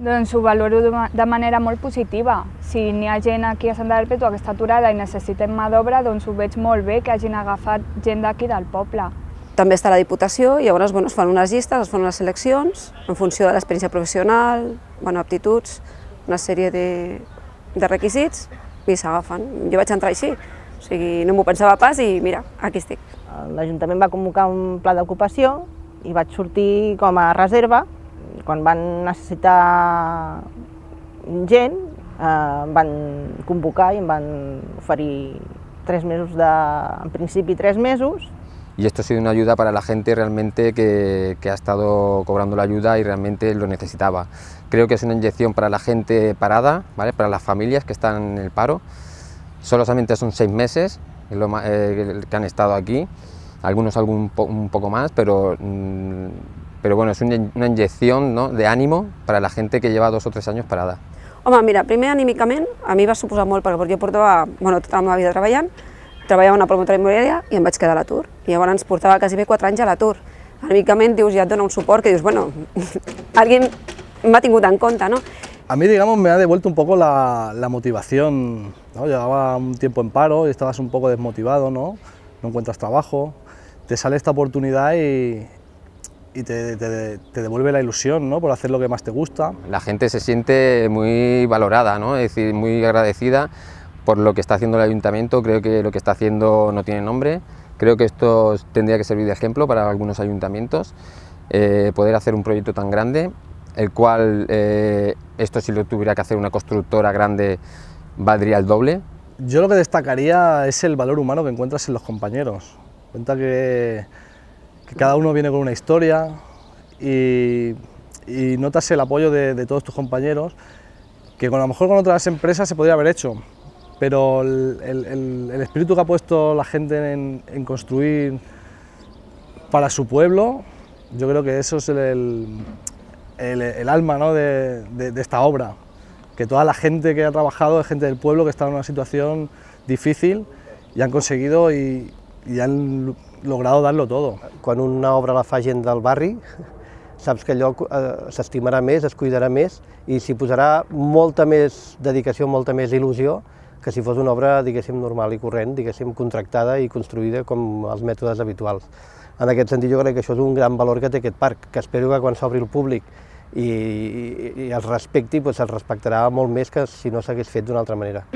Doncs ho valoro de manera molt positiva. Si n'hi ha gent aquí a Sant Perpètua que està aturada i necessitem mà d'obra, doncs ho veig molt bé que hagin agafat gent d'aquí del poble. També està la Diputació i llavors bueno, es fan unes llistes, es fan unes seleccions en funció de l'experiència professional, bueno, aptituds, una sèrie de, de requisits i s'agafen. Jo vaig entrar així, o sigui, no m'ho pensava pas i mira, aquí estic. L'Ajuntament va convocar un pla d'ocupació i vaig sortir com a reserva. Quan van necessitar gent, eh, van convocar i em van oferir tres mesos de, en principi tres mesos, y esto ha sido una ayuda para la gente realmente que, que, ha estado cobrando la ayuda y realmente lo necesitaba. Creo que es una inyección para la gente parada, ¿vale? para las familias que están en el paro. Solamente son seis meses eh, que han estado aquí, algunos algún un poco más, pero, mm, pero bueno, es una, una inyección ¿no? de ánimo para la gente que lleva dos o tres anys parada. Home, mira, primer anímicament a mi va suposar molt perquè jo portava bueno, tota la meva vida treballant treballava en una promotora immobiliària i em vaig quedar a l'atur. I llavors portava quasi bé 4 anys a l'atur. Anímicament dius, ja et dona un suport que dius, bueno, alguien m'ha tingut en compte, ¿no? A mí, digamos, me ha devuelto un poco la, la motivación, ¿no? Llevaba un tiempo en paro y estabas un poco desmotivado, ¿no? No encuentras trabajo, te sale esta oportunidad y, y te, te, te, devuelve la ilusión ¿no? por hacer lo que más te gusta. La gente se siente muy valorada, ¿no? es decir, muy agradecida por lo que está haciendo el ayuntamiento, creo que lo que está haciendo no tiene nombre, creo que esto tendría que servir de ejemplo para algunos ayuntamientos, eh, poder hacer un proyecto tan grande, el cual eh, esto si lo tuviera que hacer una constructora grande valdría el doble. Yo lo que destacaría es el valor humano que encuentras en los compañeros, cuenta que, cada uno viene con una historia y, y notas el apoyo de, todos tus compañeros, que con, a lo mejor con otras empresas se podría haber hecho, pero el, espíritu que ha puesto la gente en, construir para su pueblo, yo creo que eso es el, alma ¿no? de, esta obra, que toda la gente que ha trabajado es gente del pueblo que está en una situación difícil y han conseguido y han logrado darlo todo. Quan una obra la fa gent del barri, saps que allò eh, s'estimarà més, es cuidarà més i s'hi posarà molta més dedicació, molta més il·lusió que si fos una obra, diguéssim, normal i corrent, diguéssim, contractada i construïda com els mètodes habituals. En aquest sentit, jo crec que això és un gran valor que té aquest parc, que espero que quan s'obri el públic i, i, i es respecti, doncs es respectarà molt més que si no s'hagués fet d'una altra manera.